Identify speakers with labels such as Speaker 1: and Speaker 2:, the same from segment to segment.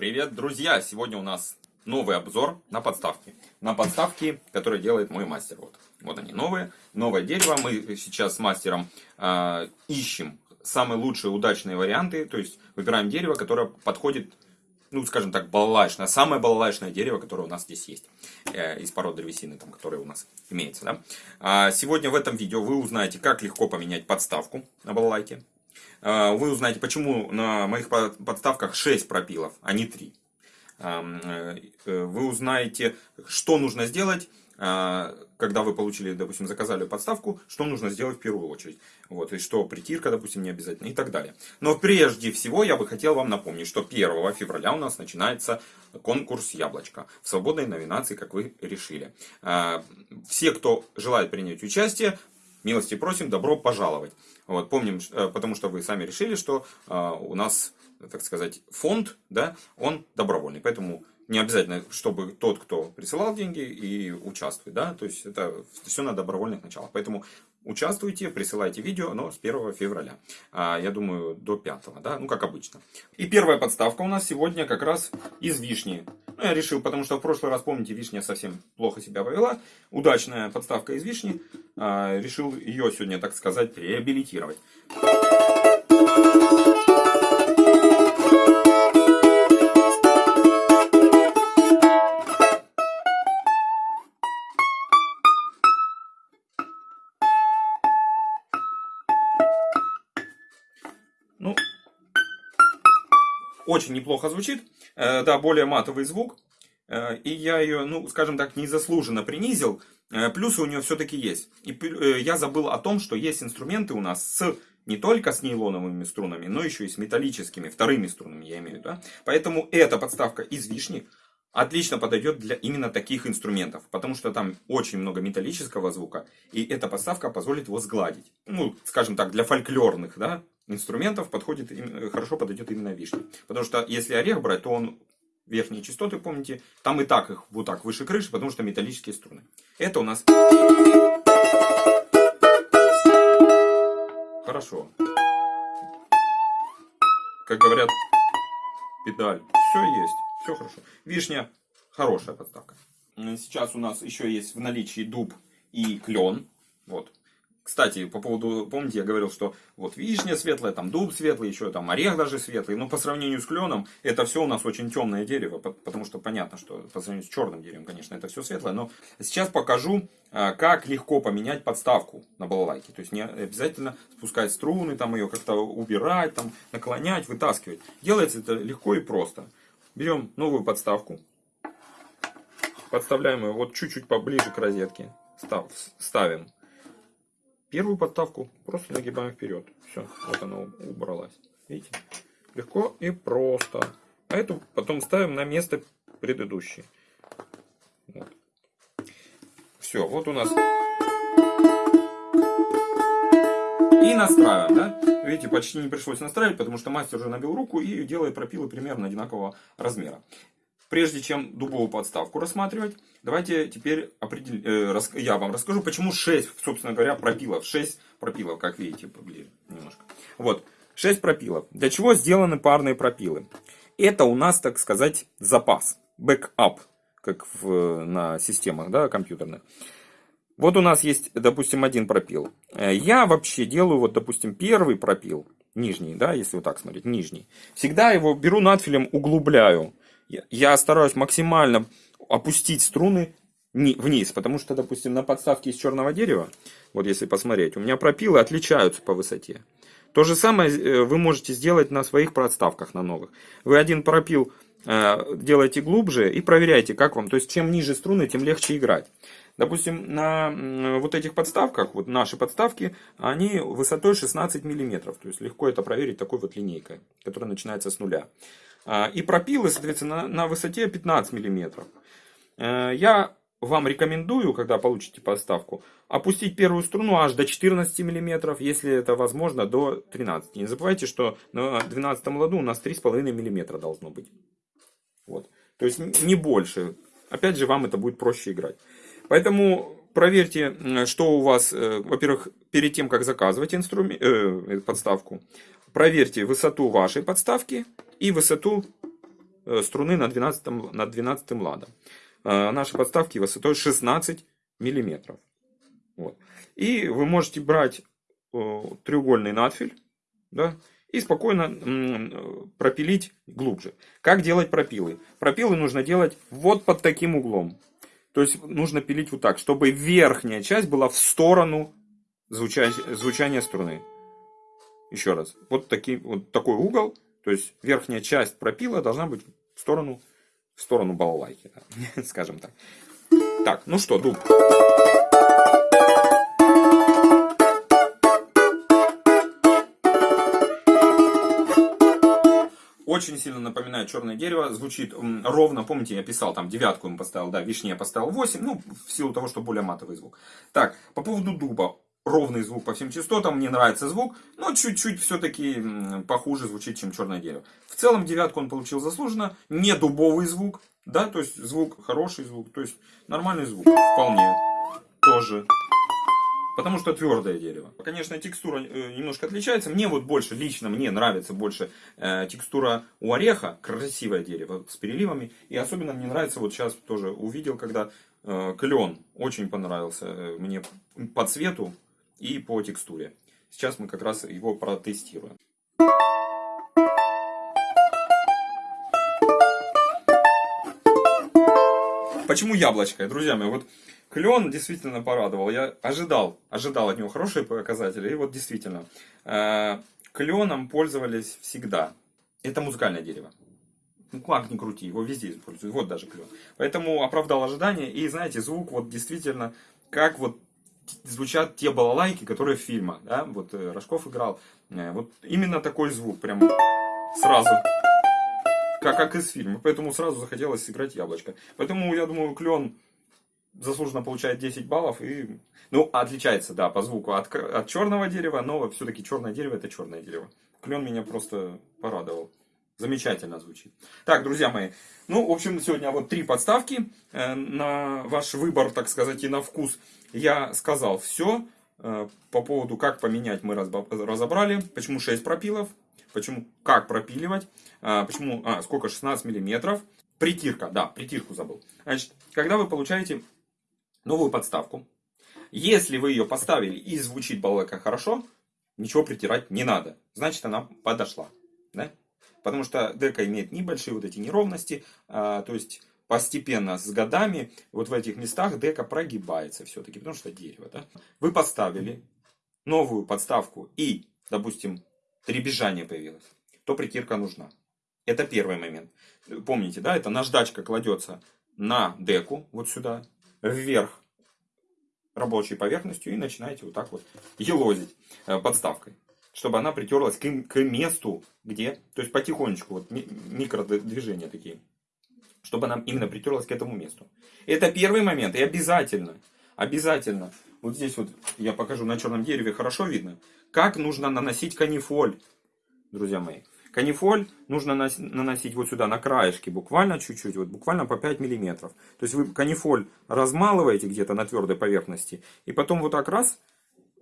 Speaker 1: Привет, друзья! Сегодня у нас новый обзор на подставки. На подставки, которые делает мой мастер. Вот, вот они новые. Новое дерево. Мы сейчас с мастером э, ищем самые лучшие удачные варианты. То есть выбираем дерево, которое подходит, ну скажем так, балалайшное. Самое балалайшное дерево, которое у нас здесь есть. Э, из пород древесины, там, которое у нас имеется. Да? А сегодня в этом видео вы узнаете, как легко поменять подставку на балалайке. А, вы узнаете, почему на моих подставках 6 пропилов, а не 3. Э, э, вы узнаете, что нужно сделать, а, когда вы получили, допустим, заказали подставку, что нужно сделать в первую очередь. Вот, и что притирка, допустим, не обязательно и так далее. Но прежде всего я бы хотел вам напомнить, что 1 февраля у нас начинается конкурс «Яблочко» в свободной номинации, как вы решили. А, все, кто желает принять участие, милости просим, добро пожаловать. Вот, помним, э, потому что вы сами решили, что э, у нас, так сказать, фонд, да, он добровольный. Поэтому не обязательно, чтобы тот, кто присылал деньги, и участвует. Да? То есть это все на добровольных началах. Поэтому участвуйте, присылайте видео, но с 1 февраля. А, я думаю, до 5, да? ну как обычно. И первая подставка у нас сегодня как раз из вишни. Ну, я решил, потому что в прошлый раз, помните, вишня совсем плохо себя повела. Удачная подставка из вишни. А, решил ее сегодня, так сказать, реабилитировать. Очень неплохо звучит. Э, да, более матовый звук. Э, и я ее, ну, скажем так, незаслуженно принизил. Э, плюсы у нее все-таки есть. И я забыл о том, что есть инструменты у нас с не только с нейлоновыми струнами, но еще и с металлическими, вторыми струнами, я имею в виду. Да? Поэтому эта подставка из вишни отлично подойдет для именно таких инструментов, потому что там очень много металлического звука, и эта подставка позволит его сгладить. Ну, скажем так, для фольклорных да, инструментов подходит, хорошо подойдет именно вишня. Потому что если орех брать, то он верхние частоты, помните, там и так их вот так выше крыши, потому что металлические струны. Это у нас... Хорошо. Как говорят, педаль. Все есть. Все хорошо. Вишня хорошая подставка. Сейчас у нас еще есть в наличии дуб и клен. Вот. Кстати, по поводу, помните, я говорил, что вот вишня светлая, там дуб светлый, еще там орех даже светлый. Но по сравнению с кленом, это все у нас очень темное дерево, потому что понятно, что по сравнению с черным деревом, конечно, это все светлое. Но сейчас покажу, а, как легко поменять подставку на балалайке. То есть не обязательно спускать струны, там ее как-то убирать, там наклонять, вытаскивать. Делается это легко и просто. Берем новую подставку, подставляем ее вот чуть-чуть поближе к розетке, став, ставим первую подставку, просто нагибаем вперед. Все, вот она убралась. Видите? Легко и просто. А эту потом ставим на место предыдущей. Вот. Все, вот у нас. И настраиваем, да? Видите, почти не пришлось настраивать, потому что мастер уже набил руку и делает пропилы примерно одинакового размера. Прежде чем дубовую подставку рассматривать, давайте теперь определ... э, я вам расскажу, почему 6, собственно говоря, пропилов. 6 пропилов, как видите, поближе немножко. Вот, 6 пропилов. Для чего сделаны парные пропилы? Это у нас, так сказать, запас, бэкап, как в, на системах да, компьютерных. Вот у нас есть, допустим, один пропил. Э, я вообще делаю, вот, допустим, первый пропил, нижний, да, если вот так смотреть, нижний. Всегда его беру надфилем, углубляю. Я стараюсь максимально опустить струны вниз, потому что, допустим, на подставке из черного дерева, вот если посмотреть, у меня пропилы отличаются по высоте. То же самое э, вы можете сделать на своих подставках, на новых. Вы один пропил э, делаете глубже и проверяйте, как вам. То есть, чем ниже струны, тем легче играть. Допустим, на вот этих подставках, вот наши подставки, они высотой 16 мм. То есть, легко это проверить такой вот линейкой, которая начинается с нуля. А, и пропилы, соответственно, на высоте 15 мм. Э, я вам рекомендую, когда получите подставку, опустить первую струну аж до 14 мм, если это возможно, до 13. Не забывайте, что на 12 ладу у нас 3,5 мм должно быть. Вот. То есть не больше. Опять же, вам это будет проще играть. Поэтому проверьте, что у вас, э, во-первых, перед тем, как заказывать инструмент, э, подставку, проверьте высоту вашей подставки и высоту э, струны на 12, на 12 ладом. Э, наши подставки высотой 16 миллиметров. Вот. И вы можете брать треугольный надфиль, да, и спокойно пропилить глубже. Как делать пропилы? Пропилы нужно делать вот под таким углом. То есть нужно пилить вот так, чтобы верхняя часть была в сторону звучания, звучания струны. Еще раз. Вот, такие, вот такой угол. То есть верхняя часть пропила должна быть в сторону, в сторону балалайки. Да, скажем так. Так, ну что, дуб. Очень сильно напоминает черное дерево, звучит ровно, помните, я писал, там девятку ему поставил, да, вишне я поставил 8, ну, в силу того, что более матовый звук. Так, по поводу дуба, ровный звук по всем частотам, мне нравится звук, но чуть-чуть все-таки похуже звучит, чем черное дерево. В целом девятку он получил заслуженно, не дубовый звук, да, то есть звук, хороший звук, то есть нормальный звук, вполне, тоже. Потому что твердое дерево. Конечно, текстура э, немножко отличается. Мне вот больше, лично мне нравится больше э, текстура у ореха. Красивое дерево с переливами. И особенно мне нравится, вот сейчас тоже увидел, когда э, клен очень понравился э, мне по цвету и по текстуре. Сейчас мы как раз его протестируем. Почему яблочко? Друзья мои, вот клен действительно порадовал. Я ожидал, ожидал от него хорошие показатели. И вот действительно, э, кленом пользовались всегда. Это музыкальное дерево. Ну, как ни крути, его везде используют. Вот даже клен. Поэтому оправдал ожидания. И знаете, звук вот действительно, как вот звучат те балалайки, которые в фильмах. Да? Вот э, Рожков играл. Э, вот именно такой звук. Прям сразу. Как, как из фильма. Поэтому сразу захотелось сыграть яблочко. Поэтому, я думаю, клен заслуженно получает 10 баллов. И, ну, отличается, да, по звуку от, от черного дерева, но все-таки черное дерево это черное дерево. Клен меня просто порадовал. Замечательно звучит. Так, друзья мои, ну, в общем, сегодня вот три подставки э, на ваш выбор, так сказать, и на вкус. Я сказал все э, по поводу, как поменять, мы разобрали. Почему 6 пропилов, почему, как пропиливать, э, почему, а, сколько, 16 миллиметров. Притирка, да, притирку забыл. Значит, когда вы получаете новую подставку. Если вы ее поставили и звучит балалайка хорошо, ничего притирать не надо. Значит, она подошла. Да? Потому что дека имеет небольшие вот эти неровности. А, то есть, постепенно, с годами, вот в этих местах дека прогибается все-таки. Потому что дерево. Да? Вы поставили новую подставку и, допустим, требежание появилось. То притирка нужна. Это первый момент. Помните, да, это наждачка кладется на деку, вот сюда, вверх рабочей поверхностью и начинаете вот так вот елозить э, подставкой, чтобы она притерлась к, к месту, где, то есть потихонечку, вот микродвижения такие, чтобы она именно притерлась к этому месту. Это первый момент, и обязательно, обязательно, вот здесь вот я покажу на черном дереве, хорошо видно, как нужно наносить канифоль, друзья мои. Канифоль нужно наносить вот сюда, на краешке, буквально чуть-чуть, вот буквально по 5 миллиметров. То есть вы канифоль размалываете где-то на твердой поверхности, и потом вот так раз,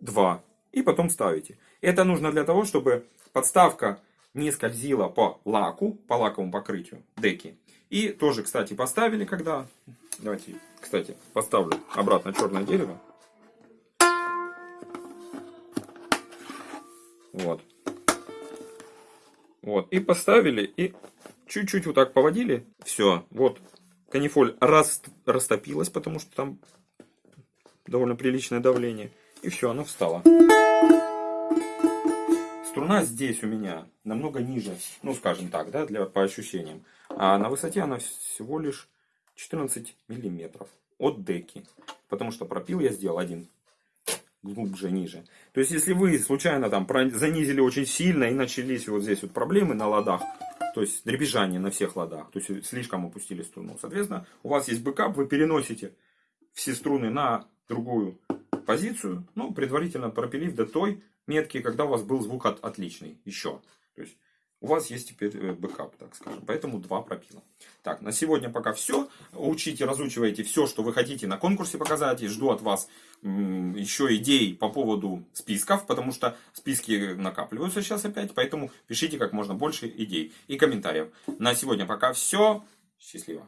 Speaker 1: два, и потом ставите. Это нужно для того, чтобы подставка не скользила по лаку, по лаковому покрытию деки. И тоже, кстати, поставили, когда... Давайте, кстати, поставлю обратно черное дерево. Вот. Вот, и поставили, и чуть-чуть вот так поводили. Все, вот, канифоль рас, растопилась, потому что там довольно приличное давление. И все, она встала. Струна здесь у меня намного ниже, ну скажем так, да, для, по ощущениям. А на высоте она всего лишь 14 миллиметров от деки. Потому что пропил я сделал один глубже, ниже. То есть, если вы случайно там занизили очень сильно и начались вот здесь вот проблемы на ладах, то есть дребезжание на всех ладах, то есть слишком опустили струну, соответственно, у вас есть бэкап, вы переносите все струны на другую позицию, ну, предварительно пропилив до той метки, когда у вас был звук от, отличный еще. То есть, у вас есть теперь э, бэкап, так скажем. Поэтому два пропила. Так, на сегодня пока все. Учите, разучивайте все, что вы хотите на конкурсе показать. И жду от вас еще идей по поводу списков, потому что списки накапливаются сейчас опять. Поэтому пишите как можно больше идей и комментариев. На сегодня пока все. Счастливо.